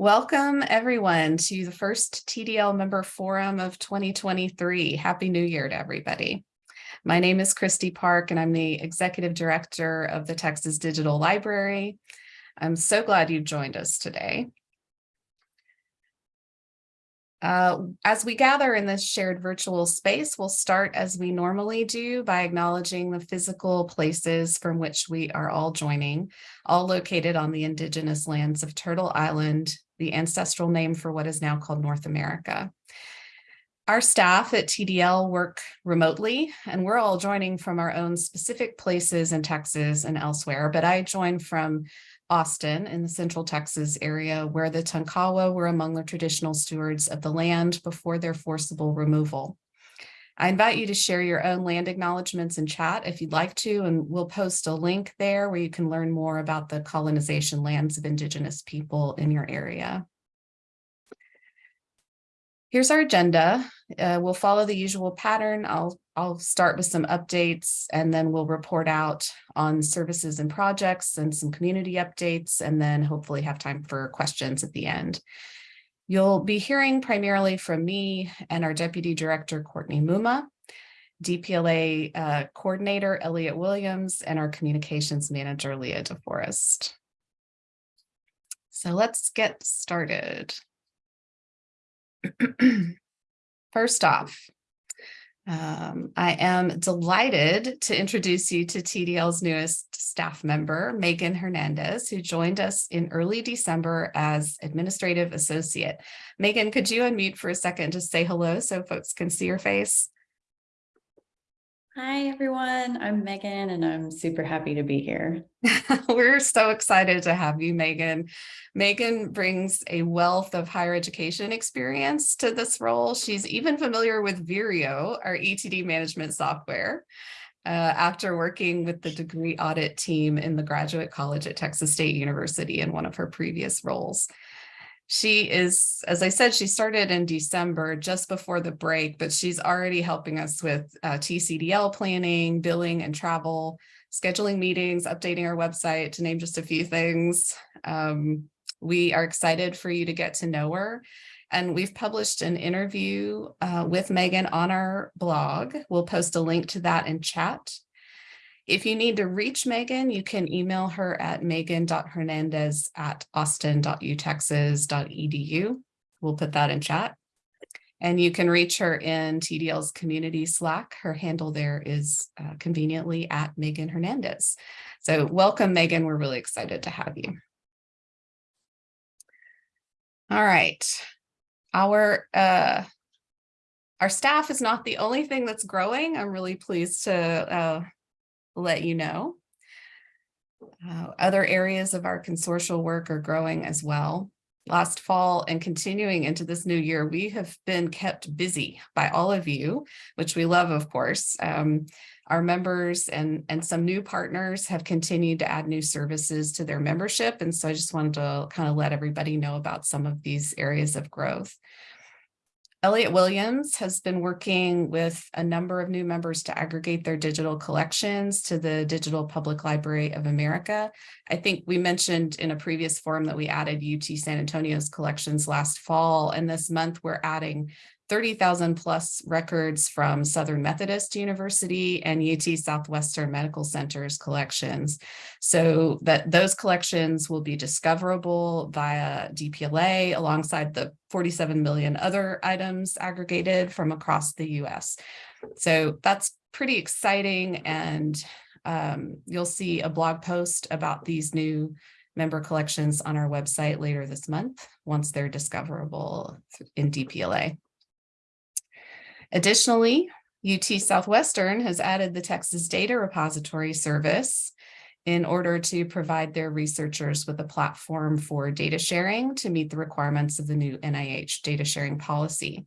Welcome everyone to the first TDL member forum of 2023. Happy New Year to everybody. My name is Kristi Park and I'm the Executive Director of the Texas Digital Library. I'm so glad you've joined us today. Uh, as we gather in this shared virtual space, we'll start as we normally do by acknowledging the physical places from which we are all joining, all located on the indigenous lands of Turtle Island, the ancestral name for what is now called North America. Our staff at TDL work remotely, and we're all joining from our own specific places in Texas and elsewhere, but I join from Austin in the central Texas area where the Tonkawa were among the traditional stewards of the land before their forcible removal. I invite you to share your own land acknowledgements in chat if you'd like to, and we'll post a link there where you can learn more about the colonization lands of Indigenous people in your area. Here's our agenda. Uh, we'll follow the usual pattern. I'll, I'll start with some updates and then we'll report out on services and projects and some community updates and then hopefully have time for questions at the end. You'll be hearing primarily from me and our Deputy Director, Courtney Mumma, DPLA uh, Coordinator, Elliot Williams, and our Communications Manager, Leah DeForest. So let's get started. First off, um, I am delighted to introduce you to TDL's newest staff member, Megan Hernandez, who joined us in early December as administrative associate. Megan, could you unmute for a second to say hello so folks can see your face? Hi, everyone. I'm Megan, and I'm super happy to be here. We're so excited to have you, Megan. Megan brings a wealth of higher education experience to this role. She's even familiar with Vireo, our ETD management software, uh, after working with the degree audit team in the graduate college at Texas State University in one of her previous roles. She is, as I said, she started in December just before the break, but she's already helping us with uh, TCDL planning, billing and travel, scheduling meetings, updating our website to name just a few things. Um, we are excited for you to get to know her. And we've published an interview uh, with Megan on our blog. We'll post a link to that in chat. If you need to reach Megan, you can email her at megan.hernandez at austin.utexas.edu. We'll put that in chat. And you can reach her in TDL's community Slack. Her handle there is uh, conveniently at Megan Hernandez. So welcome, Megan. We're really excited to have you. All right. Our uh, our staff is not the only thing that's growing. I'm really pleased to uh, let you know. Uh, other areas of our consortial work are growing as well. Last fall and continuing into this new year, we have been kept busy by all of you, which we love, of course. Um, our members and, and some new partners have continued to add new services to their membership. And so I just wanted to kind of let everybody know about some of these areas of growth. Elliot Williams has been working with a number of new members to aggregate their digital collections to the Digital Public Library of America. I think we mentioned in a previous forum that we added UT San Antonio's collections last fall, and this month we're adding 30,000 plus records from Southern Methodist University and UT Southwestern Medical Center's collections. So that those collections will be discoverable via DPLA alongside the 47 million other items aggregated from across the US. So that's pretty exciting and um, you'll see a blog post about these new member collections on our website later this month once they're discoverable in DPLA. Additionally, UT Southwestern has added the Texas Data Repository Service in order to provide their researchers with a platform for data sharing to meet the requirements of the new NIH data sharing policy.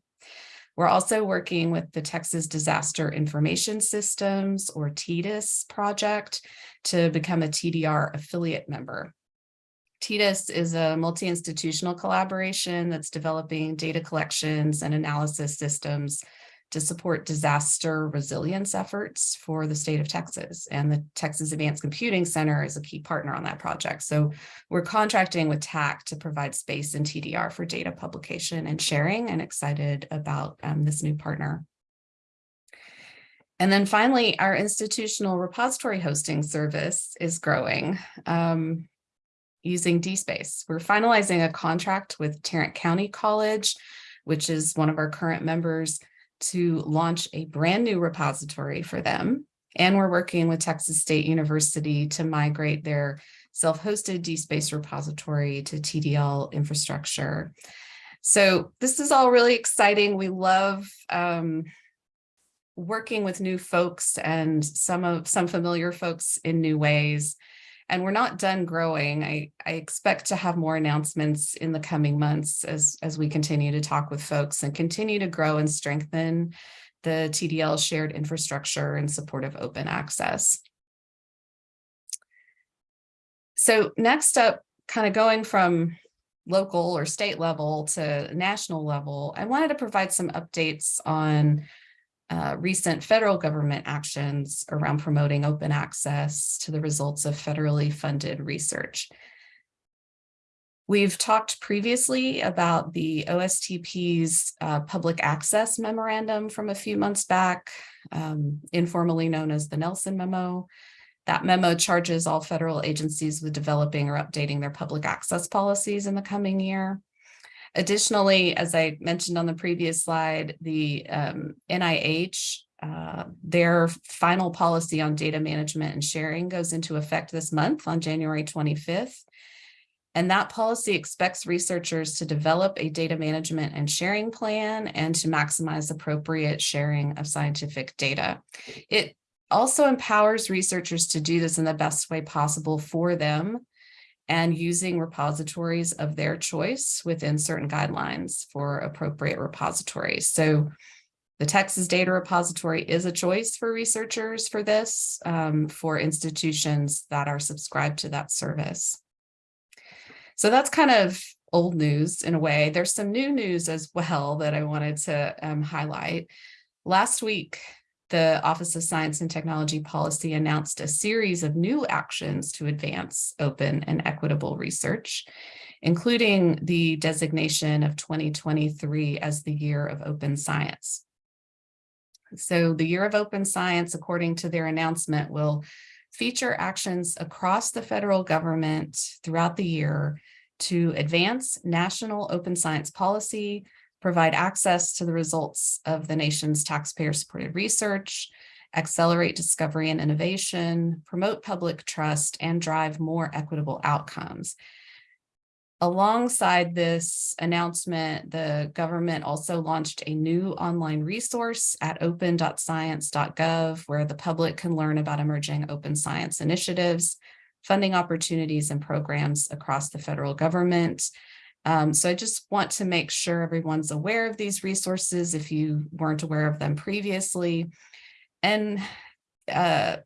We're also working with the Texas Disaster Information Systems or TDIS project to become a TDR affiliate member. TDIS is a multi-institutional collaboration that's developing data collections and analysis systems to support disaster resilience efforts for the state of Texas. And the Texas Advanced Computing Center is a key partner on that project. So we're contracting with TACC to provide space in TDR for data publication and sharing and excited about um, this new partner. And then finally, our institutional repository hosting service is growing um, using DSpace. We're finalizing a contract with Tarrant County College, which is one of our current members, to launch a brand new repository for them. And we're working with Texas State University to migrate their self-hosted DSpace repository to TDL infrastructure. So this is all really exciting. We love um, working with new folks and some of some familiar folks in new ways. And we're not done growing. I, I expect to have more announcements in the coming months as, as we continue to talk with folks and continue to grow and strengthen the TDL shared infrastructure in support of open access. So next up, kind of going from local or state level to national level, I wanted to provide some updates on uh, recent federal government actions around promoting open access to the results of federally funded research. We've talked previously about the OSTP's uh, public access memorandum from a few months back, um, informally known as the Nelson memo. That memo charges all federal agencies with developing or updating their public access policies in the coming year. Additionally, as I mentioned on the previous slide, the um, NIH, uh, their final policy on data management and sharing goes into effect this month on January 25th. And that policy expects researchers to develop a data management and sharing plan and to maximize appropriate sharing of scientific data. It also empowers researchers to do this in the best way possible for them and using repositories of their choice within certain guidelines for appropriate repositories. So the Texas Data Repository is a choice for researchers for this, um, for institutions that are subscribed to that service. So that's kind of old news in a way. There's some new news as well that I wanted to um, highlight. Last week, the Office of Science and Technology Policy announced a series of new actions to advance open and equitable research, including the designation of 2023 as the year of open science. So the year of open science, according to their announcement, will feature actions across the federal government throughout the year to advance national open science policy, provide access to the results of the nation's taxpayer-supported research, accelerate discovery and innovation, promote public trust, and drive more equitable outcomes. Alongside this announcement, the government also launched a new online resource at open.science.gov where the public can learn about emerging open science initiatives, funding opportunities and programs across the federal government, um, so I just want to make sure everyone's aware of these resources if you weren't aware of them previously and uh,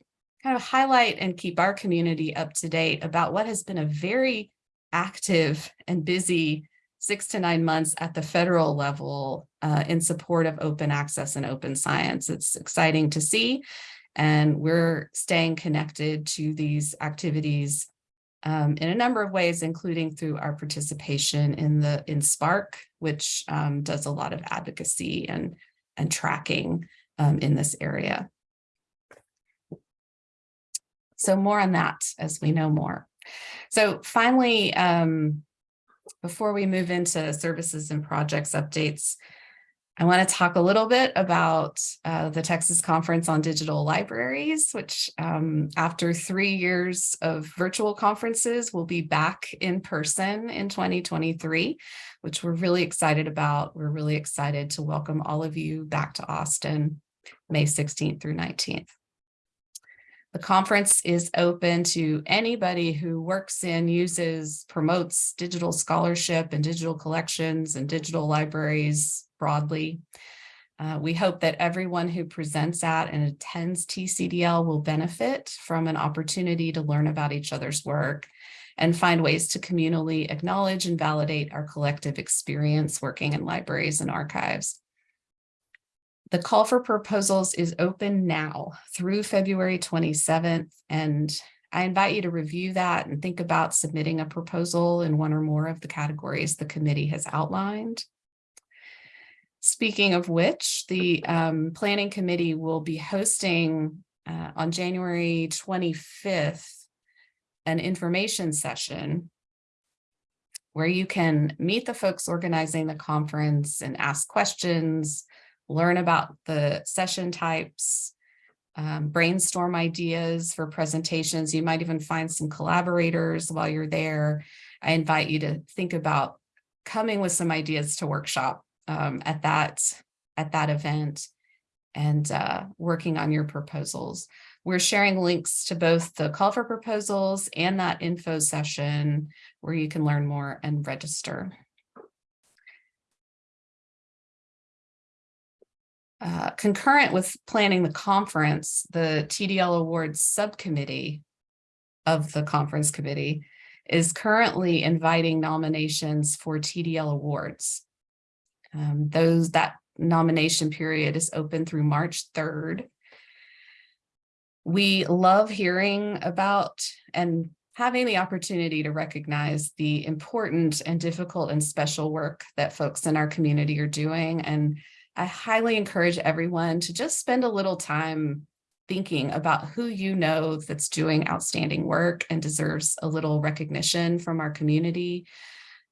kind of highlight and keep our community up to date about what has been a very active and busy six to nine months at the federal level uh, in support of open access and open science. It's exciting to see, and we're staying connected to these activities um, in a number of ways, including through our participation in the in SPARC, which um, does a lot of advocacy and, and tracking um, in this area. So more on that as we know more. So finally, um, before we move into services and projects updates, I want to talk a little bit about uh, the Texas Conference on Digital Libraries, which um, after three years of virtual conferences will be back in person in 2023, which we're really excited about. We're really excited to welcome all of you back to Austin, May 16th through 19th. The conference is open to anybody who works in, uses, promotes digital scholarship and digital collections and digital libraries broadly. Uh, we hope that everyone who presents at and attends TCDL will benefit from an opportunity to learn about each other's work and find ways to communally acknowledge and validate our collective experience working in libraries and archives. The call for proposals is open now through February 27th, and I invite you to review that and think about submitting a proposal in one or more of the categories the committee has outlined. Speaking of which, the um, Planning Committee will be hosting uh, on January 25th an information session where you can meet the folks organizing the conference and ask questions, learn about the session types, um, brainstorm ideas for presentations. You might even find some collaborators while you're there. I invite you to think about coming with some ideas to workshop um, at that at that event and uh, working on your proposals. We're sharing links to both the call for proposals and that info session where you can learn more and register. Uh, concurrent with planning the conference, the TDL Awards Subcommittee of the conference committee is currently inviting nominations for TDL Awards. Um, those that nomination period is open through March 3rd. We love hearing about and having the opportunity to recognize the important and difficult and special work that folks in our community are doing. And I highly encourage everyone to just spend a little time thinking about who you know that's doing outstanding work and deserves a little recognition from our community,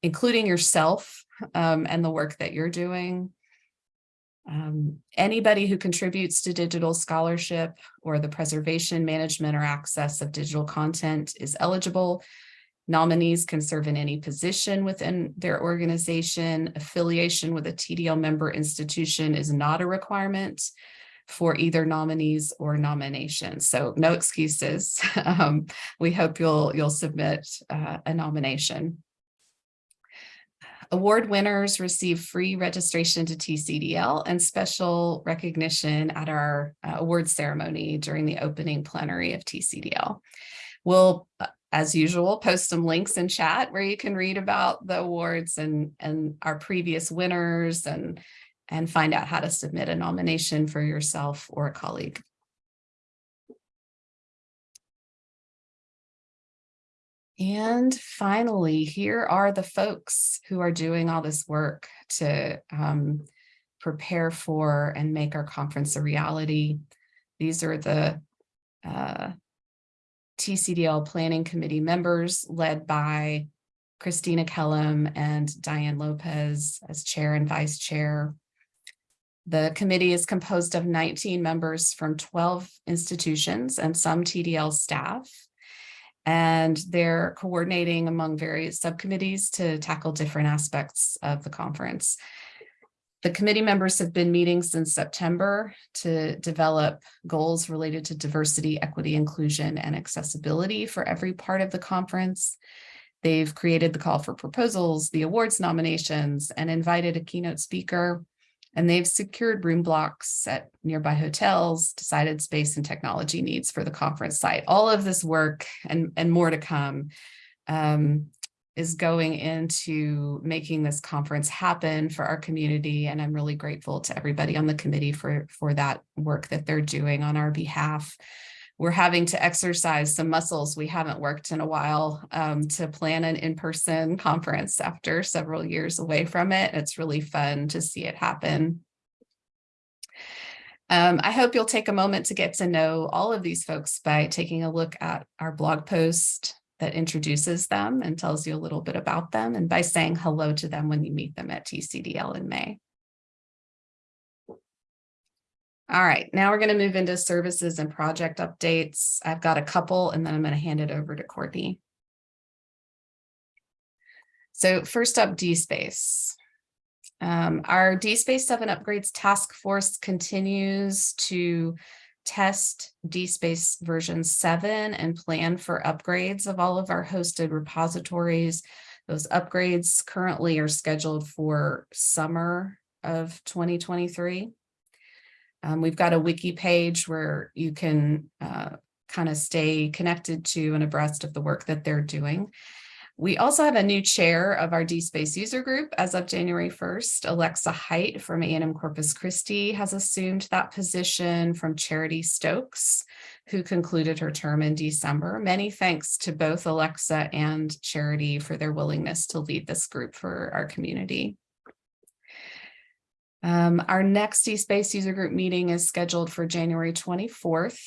including yourself um, and the work that you're doing. Um, anybody who contributes to digital scholarship or the preservation, management, or access of digital content is eligible. Nominees can serve in any position within their organization. Affiliation with a TDL member institution is not a requirement for either nominees or nominations. So no excuses. um, we hope you'll you'll submit uh, a nomination. Award winners receive free registration to TCDL and special recognition at our uh, award ceremony during the opening plenary of TCDL. We'll, uh, as usual, post some links in chat where you can read about the awards and, and our previous winners and, and find out how to submit a nomination for yourself or a colleague. And finally, here are the folks who are doing all this work to um, prepare for and make our conference a reality. These are the uh, TCDL Planning Committee members led by Christina Kellum and Diane Lopez as chair and vice chair. The committee is composed of 19 members from 12 institutions and some TDL staff and they're coordinating among various subcommittees to tackle different aspects of the conference. The committee members have been meeting since September to develop goals related to diversity, equity, inclusion, and accessibility for every part of the conference. They've created the call for proposals, the awards nominations, and invited a keynote speaker and they've secured room blocks at nearby hotels, decided space and technology needs for the conference site. All of this work and, and more to come um, is going into making this conference happen for our community. And I'm really grateful to everybody on the committee for, for that work that they're doing on our behalf we're having to exercise some muscles we haven't worked in a while um, to plan an in-person conference after several years away from it. It's really fun to see it happen. Um, I hope you'll take a moment to get to know all of these folks by taking a look at our blog post that introduces them and tells you a little bit about them and by saying hello to them when you meet them at TCDL in May. All right, now we're going to move into services and project updates. I've got a couple and then I'm going to hand it over to Courtney. So first up, DSpace. Um, our DSpace 7 upgrades task force continues to test DSpace version 7 and plan for upgrades of all of our hosted repositories. Those upgrades currently are scheduled for summer of 2023. Um, we've got a wiki page where you can uh, kind of stay connected to and abreast of the work that they're doing. We also have a new chair of our DSpace user group as of January 1st. Alexa Height from A&M Corpus Christi has assumed that position from Charity Stokes, who concluded her term in December. Many thanks to both Alexa and Charity for their willingness to lead this group for our community. Um, our next DSpace user group meeting is scheduled for January 24th.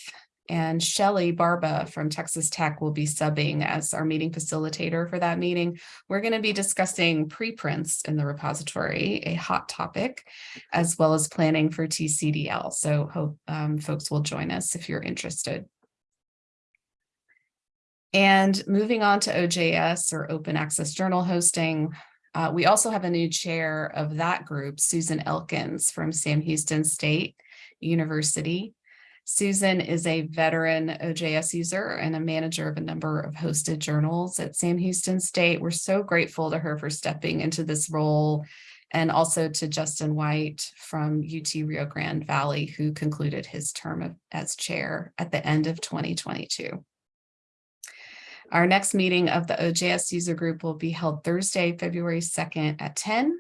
And Shelly Barba from Texas Tech will be subbing as our meeting facilitator for that meeting. We're going to be discussing preprints in the repository, a hot topic, as well as planning for TCDL. So hope um, folks will join us if you're interested. And moving on to OJS or Open Access Journal hosting, uh, we also have a new chair of that group, Susan Elkins from Sam Houston State University. Susan is a veteran OJS user and a manager of a number of hosted journals at Sam Houston State. We're so grateful to her for stepping into this role and also to Justin White from UT Rio Grande Valley, who concluded his term of, as chair at the end of 2022. Our next meeting of the OJS user group will be held Thursday, February 2nd at 10.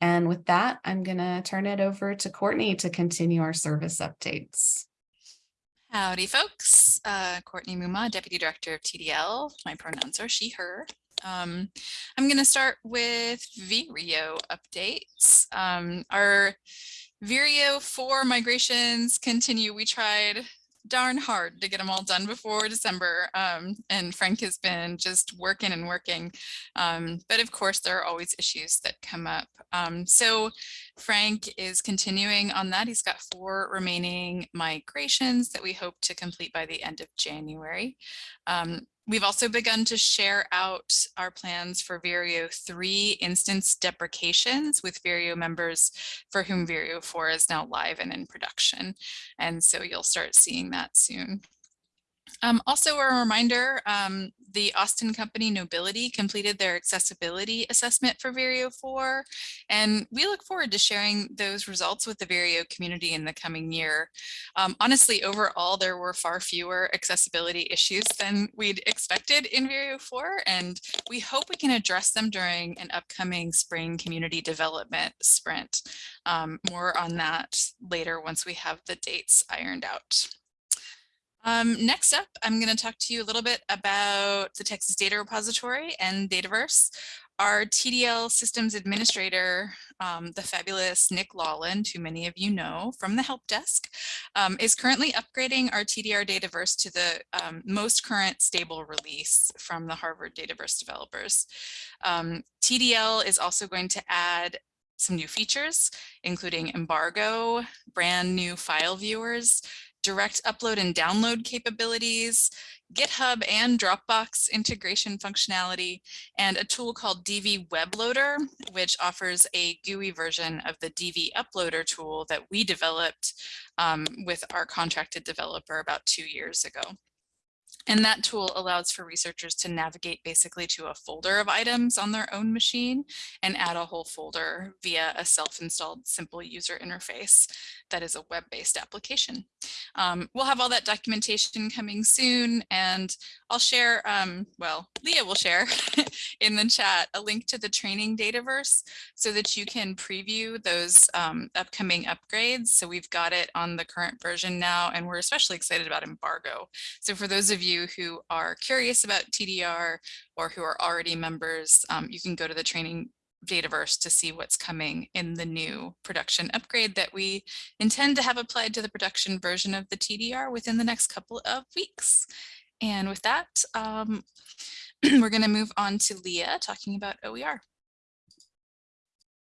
And with that, I'm going to turn it over to Courtney to continue our service updates. Howdy, folks. Uh, Courtney Mumma, Deputy Director of TDL. My pronouns are she, her. Um, I'm going to start with Vireo updates. Um, our Vireo 4 migrations continue. We tried darn hard to get them all done before December. Um, and Frank has been just working and working. Um, but of course, there are always issues that come up. Um, so Frank is continuing on that. He's got four remaining migrations that we hope to complete by the end of January. We've also begun to share out our plans for Vireo 3 instance deprecations with Vireo members for whom Vireo 4 is now live and in production. And so you'll start seeing that soon. Um, also a reminder, um, the Austin Company Knowbility completed their accessibility assessment for Vireo 4, and we look forward to sharing those results with the Vireo community in the coming year. Um, honestly, overall, there were far fewer accessibility issues than we'd expected in Vireo 4, and we hope we can address them during an upcoming spring community development sprint. Um, more on that later once we have the dates ironed out. Um, next up, I'm going to talk to you a little bit about the Texas Data Repository and Dataverse. Our TDL systems administrator, um, the fabulous Nick Lawland, who many of you know from the help desk, um, is currently upgrading our TDR Dataverse to the um, most current stable release from the Harvard Dataverse developers. Um, TDL is also going to add some new features, including embargo, brand new file viewers, direct upload and download capabilities, GitHub and Dropbox integration functionality, and a tool called DV WebLoader, which offers a GUI version of the DV Uploader tool that we developed um, with our contracted developer about two years ago. And that tool allows for researchers to navigate basically to a folder of items on their own machine and add a whole folder via a self-installed simple user interface that is a web-based application. Um, we'll have all that documentation coming soon and I'll share, um, well, Leah will share in the chat a link to the training Dataverse so that you can preview those um, upcoming upgrades. So we've got it on the current version now and we're especially excited about embargo. So for those of you who are curious about TDR or who are already members, um, you can go to the training Dataverse to see what's coming in the new production upgrade that we intend to have applied to the production version of the TDR within the next couple of weeks. And with that, um, we're going to move on to Leah talking about OER.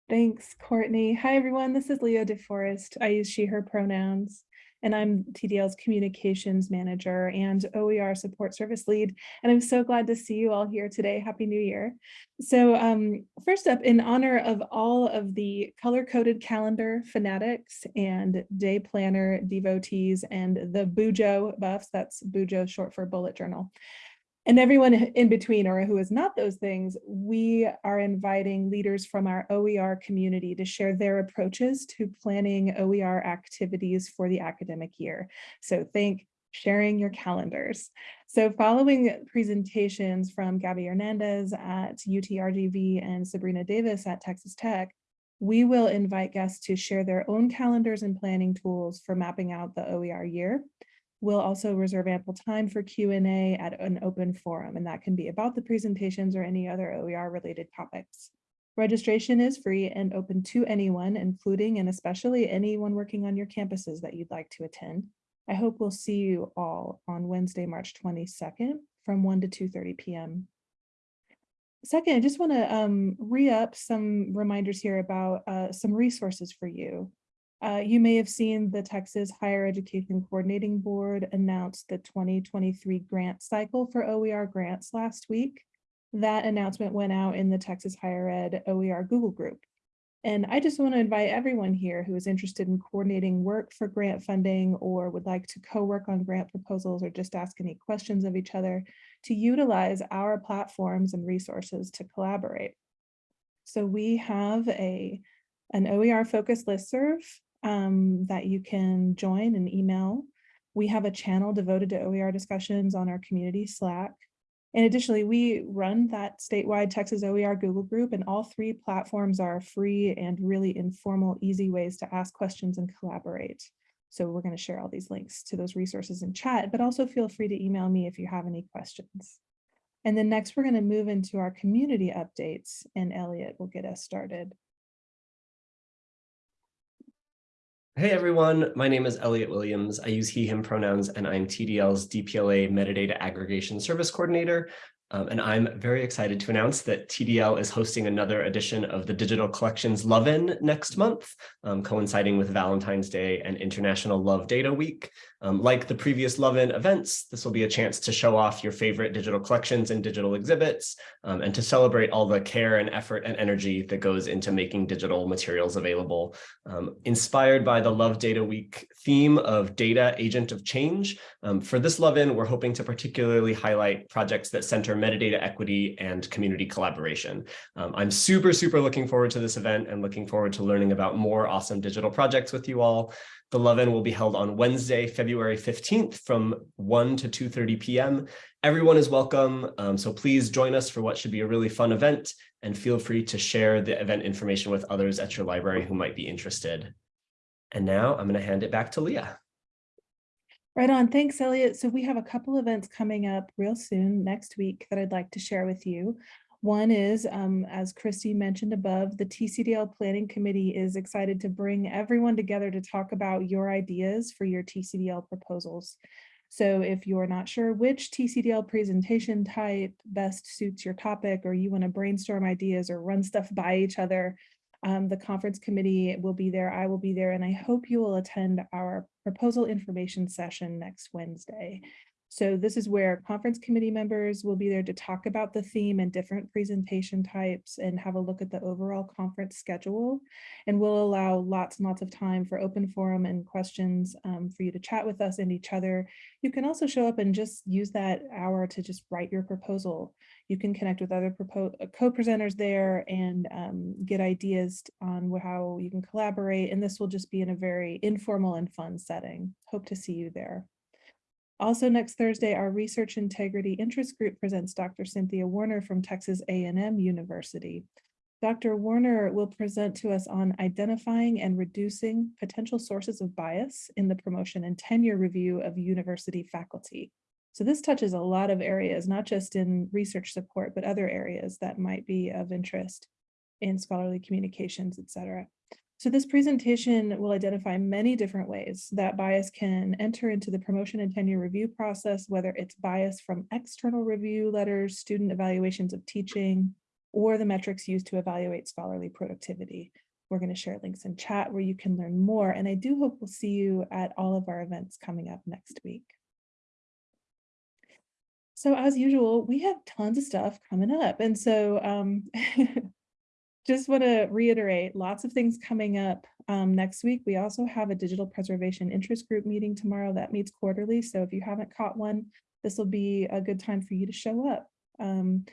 Thanks, Courtney. Hi, everyone. This is Leah DeForest. I use she, her pronouns and I'm TDL's communications manager and OER support service lead. And I'm so glad to see you all here today. Happy New Year. So um, first up, in honor of all of the color-coded calendar fanatics and day planner devotees and the Bujo buffs, that's Bujo short for bullet journal, and everyone in between or who is not those things, we are inviting leaders from our OER community to share their approaches to planning OER activities for the academic year. So think sharing your calendars. So following presentations from Gabby Hernandez at UTRGV and Sabrina Davis at Texas Tech, we will invite guests to share their own calendars and planning tools for mapping out the OER year. We'll also reserve ample time for Q and A at an open forum, and that can be about the presentations or any other OER related topics. Registration is free and open to anyone, including and especially anyone working on your campuses that you'd like to attend. I hope we'll see you all on Wednesday, March 22nd from 1 to 2:30 PM. Second, I just want to um, re-up some reminders here about uh, some resources for you. Uh, you may have seen the Texas Higher Education Coordinating Board announce the 2023 grant cycle for OER grants last week. That announcement went out in the Texas Higher Ed OER Google group. And I just want to invite everyone here who is interested in coordinating work for grant funding or would like to co-work on grant proposals or just ask any questions of each other to utilize our platforms and resources to collaborate. So we have a an OER focused listserv um, that you can join and email. We have a channel devoted to OER discussions on our community Slack. And additionally, we run that statewide Texas OER Google group and all three platforms are free and really informal, easy ways to ask questions and collaborate. So we're going to share all these links to those resources in chat, but also feel free to email me if you have any questions. And then next, we're going to move into our community updates and Elliot will get us started. Hey everyone, my name is Elliot Williams. I use he, him pronouns, and I'm TDL's DPLA Metadata Aggregation Service Coordinator. Um, and I'm very excited to announce that TDL is hosting another edition of the Digital Collections Love-In next month, um, coinciding with Valentine's Day and International Love Data Week. Um, like the previous Love-In events, this will be a chance to show off your favorite digital collections and digital exhibits, um, and to celebrate all the care and effort and energy that goes into making digital materials available. Um, inspired by the Love Data Week theme of data agent of change, um, for this Love-In, we're hoping to particularly highlight projects that center metadata equity and community collaboration. Um, I'm super, super looking forward to this event and looking forward to learning about more awesome digital projects with you all. The Love-In will be held on Wednesday, February 15th from 1 to 2.30 p.m. Everyone is welcome, um, so please join us for what should be a really fun event and feel free to share the event information with others at your library who might be interested. And now I'm going to hand it back to Leah. Right on. Thanks, Elliot. So we have a couple events coming up real soon next week that I'd like to share with you. One is, um, as Kristi mentioned above, the TCDL Planning Committee is excited to bring everyone together to talk about your ideas for your TCDL proposals. So if you're not sure which TCDL presentation type best suits your topic, or you want to brainstorm ideas or run stuff by each other, um, the conference committee will be there, I will be there, and I hope you will attend our proposal information session next Wednesday. So this is where conference committee members will be there to talk about the theme and different presentation types and have a look at the overall conference schedule. And we'll allow lots and lots of time for open forum and questions um, for you to chat with us and each other. You can also show up and just use that hour to just write your proposal. You can connect with other uh, co-presenters there and um, get ideas on how you can collaborate. And this will just be in a very informal and fun setting. Hope to see you there. Also next Thursday, our Research Integrity Interest Group presents Dr. Cynthia Warner from Texas A&M University. Dr. Warner will present to us on identifying and reducing potential sources of bias in the promotion and tenure review of university faculty. So this touches a lot of areas, not just in research support, but other areas that might be of interest in scholarly communications, et cetera. So this presentation will identify many different ways that bias can enter into the promotion and tenure review process, whether it's bias from external review letters, student evaluations of teaching, or the metrics used to evaluate scholarly productivity. We're going to share links in chat where you can learn more. And I do hope we'll see you at all of our events coming up next week. So as usual, we have tons of stuff coming up. And so um, just want to reiterate lots of things coming up um, next week. We also have a digital preservation interest group meeting tomorrow that meets quarterly. So if you haven't caught one, this will be a good time for you to show up. Um,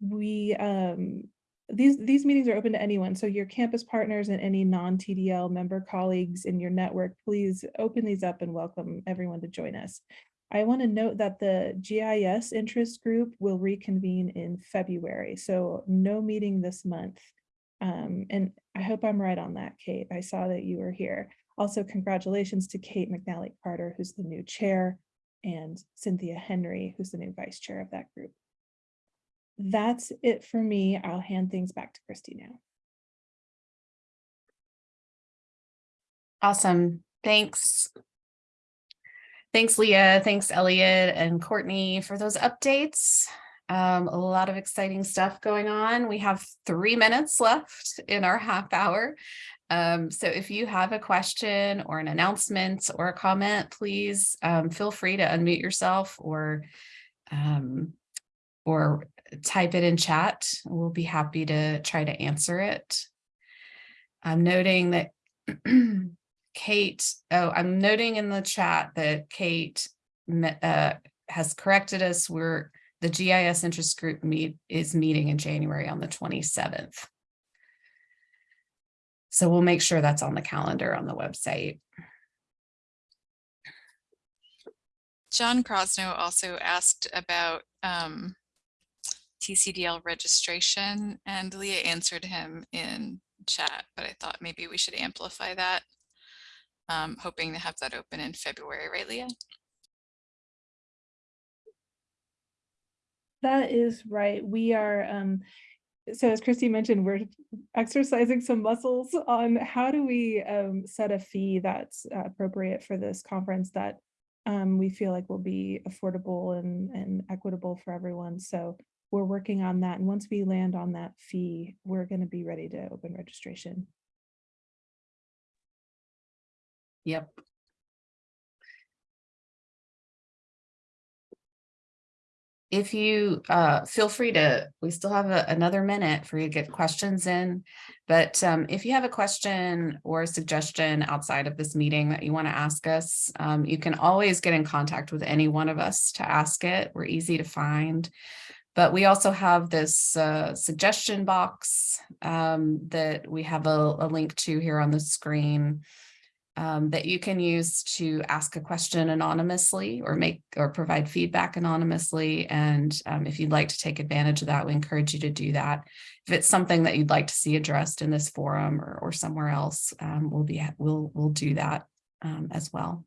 we um, these these meetings are open to anyone. So your campus partners and any non-TDL member colleagues in your network, please open these up and welcome everyone to join us. I want to note that the GIS interest group will reconvene in February, so no meeting this month. Um, and I hope I'm right on that, Kate. I saw that you were here. Also, congratulations to Kate McNally Carter, who's the new chair, and Cynthia Henry, who's the new vice chair of that group. That's it for me. I'll hand things back to Kristi now. Awesome. Thanks. Thanks, Leah. Thanks, Elliot and Courtney for those updates. Um, a lot of exciting stuff going on. We have three minutes left in our half hour. Um, so if you have a question or an announcement or a comment, please um, feel free to unmute yourself or um, or type it in chat. We'll be happy to try to answer it. I'm noting that Kate, oh, I'm noting in the chat that Kate uh, has corrected us. We're, the GIS interest group meet is meeting in January on the 27th. So we'll make sure that's on the calendar on the website. John Crosno also asked about um, TCDL registration and Leah answered him in chat, but I thought maybe we should amplify that. Um, hoping to have that open in February, right, Leah? That is right. We are, um, so as Kristi mentioned, we're exercising some muscles on how do we um, set a fee that's appropriate for this conference that um, we feel like will be affordable and, and equitable for everyone. So we're working on that. And once we land on that fee, we're going to be ready to open registration. Yep. If you uh, feel free to, we still have a- another minute for you to get questions in. But um, if you have a question or a suggestion outside of this meeting that you want to ask us, um, you can always get in contact with any one of us to ask it. We're easy to find. But we also have this uh, suggestion box um, that we have a, a link to here on the screen um, that you can use to ask a question anonymously or make or provide feedback anonymously. And um, if you'd like to take advantage of that, we encourage you to do that. If it's something that you'd like to see addressed in this forum or, or somewhere else, um, we'll be we'll we'll do that um, as well.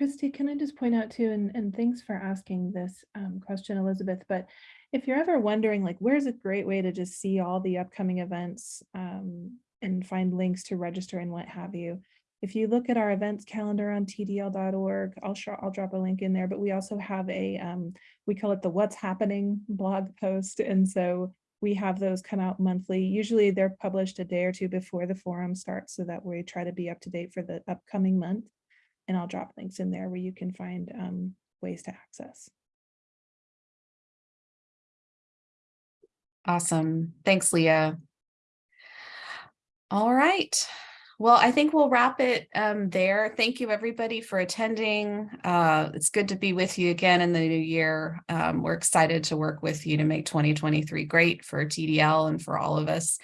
Kristi, can I just point out too, and, and thanks for asking this um, question, Elizabeth, but if you're ever wondering, like, where's a great way to just see all the upcoming events um, and find links to register and what have you, if you look at our events calendar on tdl.org, I'll I'll drop a link in there, but we also have a, um, we call it the What's Happening blog post. And so we have those come out monthly. Usually they're published a day or two before the forum starts so that we try to be up to date for the upcoming month. And I'll drop links in there where you can find um, ways to access. Awesome. Thanks, Leah. All right. Well, I think we'll wrap it um, there. Thank you, everybody, for attending. Uh, it's good to be with you again in the new year. Um, we're excited to work with you to make 2023 great for TDL and for all of us.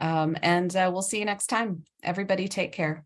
Um, and uh, we'll see you next time. Everybody take care.